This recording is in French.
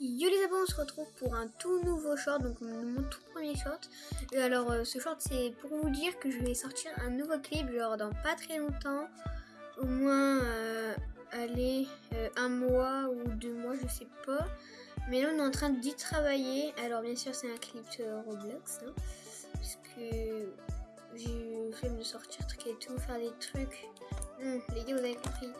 Yo les abonnés, on se retrouve pour un tout nouveau short, donc mon tout premier short. Et alors euh, ce short c'est pour vous dire que je vais sortir un nouveau clip genre dans pas très longtemps, au moins euh, aller euh, un mois ou deux mois, je sais pas. Mais là on est en train d'y travailler. Alors bien sûr c'est un clip Roblox, hein, parce que j'ai fait de sortir truc et tout, faire des trucs. Les gars vous avez compris.